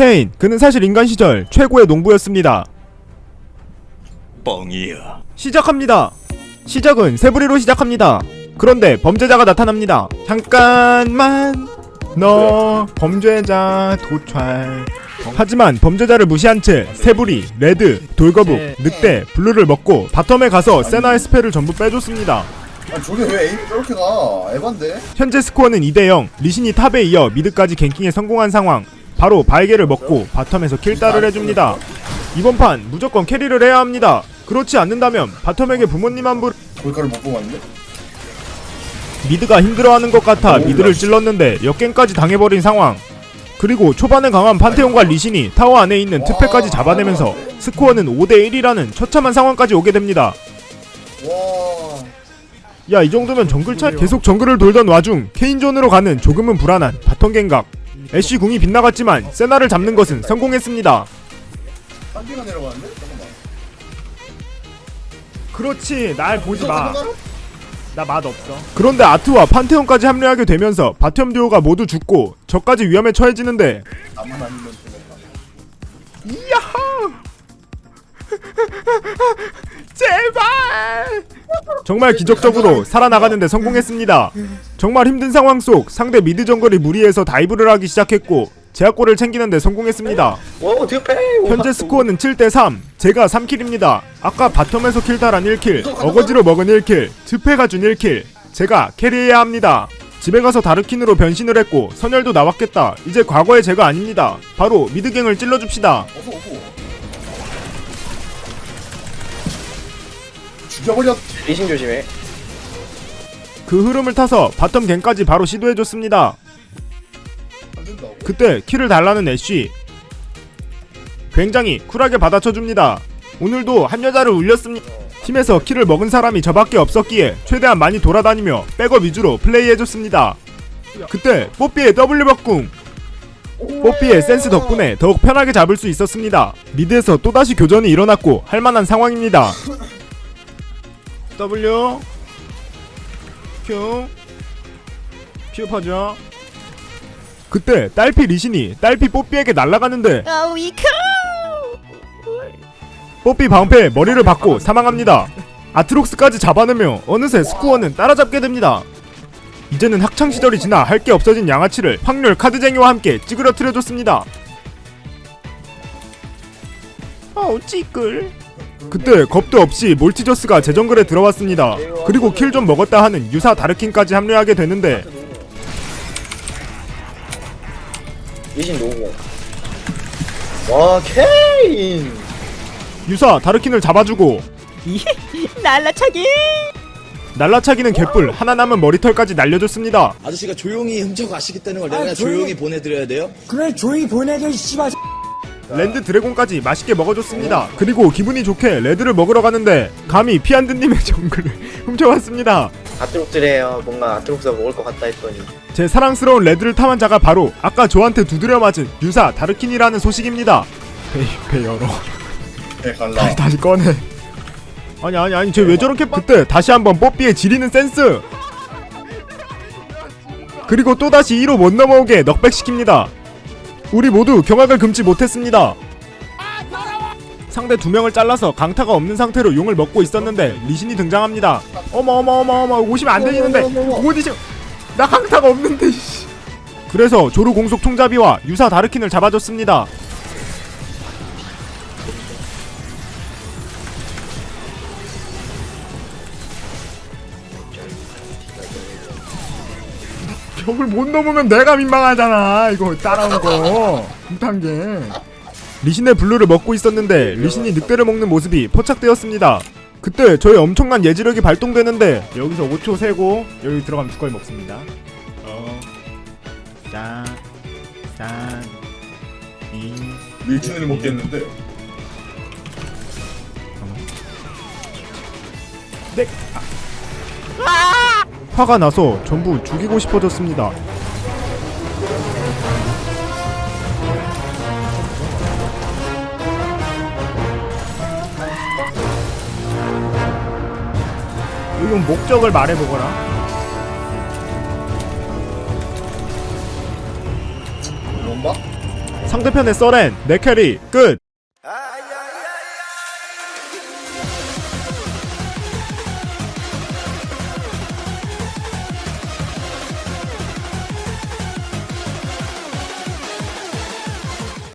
케인 그는 사실 인간 시절 최고의 농부였습니다. 뻥이야. 시작합니다. 시작은 새부리로 시작합니다. 그런데 범죄자가 나타납니다. 잠깐만. 너 범죄자 도찰. 하지만 범죄자를 무시한 채 새부리, red, 돌거북, 늑대, blue를 먹고 bottom에 가서 세나의 spell을 전부 빼줬습니다. 아니 저게 왜 aim이 저렇게 가? 에반데? 현재 스코어는 2대0 리신이 top에 이어 mid까지 ganking에 성공한 상황 바로 바위게를 먹고 bottom에서 kill딸을 해줍니다. 이번 판 무조건 carry를 해야 합니다. 그렇지 않는다면 bottom에게 부모님 안부 골카를 못 뽑았는데? mid가 힘들어하는 것 같아 mid를 찔렀는데 역gank까지 당해버린 상황. 그리고 초반에 강한 판테온과 리신이 타워 안에 있는 트페까지 잡아내면서 스코어는 5대1이라는 처참한 상황까지 오게 됩니다. 와... 야이 정도면 정글 차 계속 정글을 돌던 와중 케인존으로 가는 조금은 불안한 bottom gank각 애쉬 궁이 빗나갔지만 세나를 잡는 것은 성공했습니다 한 개가 내려가는데? 잠깐만 그렇지 날 보지 마 나 맛 없어. 그런데 아트와 판테온까지 합류하게 되면서 bottom 듀오가 모두 죽고 저까지 위험에 처해지는데 야호! 제발! 정말 기적적으로 살아나가는데 성공했습니다. 정말 힘든 상황 속 상대 mid 정글이 무리해서 dive를 하기 시작했고 제압골을 챙기는데 성공했습니다. 현재 스코어는 7대3 제가 3kill입니다. 아까 bottom에서 kill딸한 1kill 어거지로 먹은 1kill 트페가 준 1kill 제가 carry해야 합니다. 집에 가서 다르킨으로 변신을 했고 선혈도 나왔겠다. 이제 과거의 제가 아닙니다. 바로 mid gank을 찔러줍시다 죽여버렸 리신 조심해. 그 흐름을 타서 bottom gank까지 바로 시도해줬습니다. 그때 kill을 달라는 애쉬. 굉장히 쿨하게 받아쳐줍니다. 오늘도 한 여자를 울렸습니다. 팀에서 kill을 먹은 사람이 저밖에 없었기에 최대한 많이 돌아다니며 백업 위주로 플레이해줬습니다. 그때 뽀삐의 W 박궁. 뽀삐의 센스 덕분에 더욱 편하게 잡을 수 있었습니다. mid에서 또다시 교전이 일어났고 할만한 상황입니다 W Q 퍼져 그때 딸피 리신이 딸피 뽀삐에게 날아가는데 아 뽀삐 방패에 머리를 박고 사망합니다. 아트록스까지 잡아내며 어느새 스코어는 따라잡게 됩니다. 이제는 학창 시절이 지나 할 게 없어진 양아치를 확률 카드쟁이와 함께 찌그러뜨려줬습니다. 아우 찌끌. 그때 겁도 없이 몰티저스가 제 정글에 들어왔습니다. 그리고 킬 좀 먹었다 하는 유사 다르킨까지 합류하게 되는데 리신 노고 와 케인 유사 다르킨을 잡아주고 날라차기 날라차기는 개뿔 하나 남은 머리털까지 날려줬습니다. 아저씨가 조용히 훔쳐가시겠다는 걸 내가 조용히 보내드려야 돼요? 그래 조용히 보내줘 씨발 land dragon까지 맛있게 먹어줬습니다. 그리고 기분이 좋게 red를 먹으러 가는데 감히 피안드님의 정글을 훔쳐왔습니다. 아트록스래요 뭔가 아트록스가 먹을 것 같다 했더니 제 사랑스러운 red를 탐한 자가 바로 아까 저한테 두드려 맞은 유사 다르킨이라는 소식입니다. 배, 배 열어. 네 갈라 다시 다시 꺼내. 아니 아니 아니 쟤 왜 저렇게 그때 다시 한번 뽀삐의 지리는 센스. 그리고 또 다시 2로 못 넘어오게 knockback시킵니다. 우리 모두 경악을 금치 못했습니다. 상대 두 명을 잘라서 강타가 없는 상태로 용을 먹고 있었는데 리신이 등장합니다. 어머 어머 어머 어머 오시면 안 되시는데 어디시? 나 강타가 없는데. 씨. 그래서 조루 공속 총잡이와 유사 다르킨을 잡아줬습니다. 벽을 못 넘으면 내가 민망하잖아. 이거 따라온 거. 못한 게. 리신의 블루를 먹고 있었는데 리신이 늑대를 먹는 모습이 포착되었습니다. 그때 저의 엄청난 예지력이 발동되는데 여기서 5초 세고 여기 들어가면 두꺼이 먹습니다. 어, 짠, 짠, 이, 밀준을 먹겠는데. 네. 아. 화가 나서 전부 죽이고 싶어졌습니다. 이건 목적을 말해보거라. 상대편의 서렌, 네캐리 끝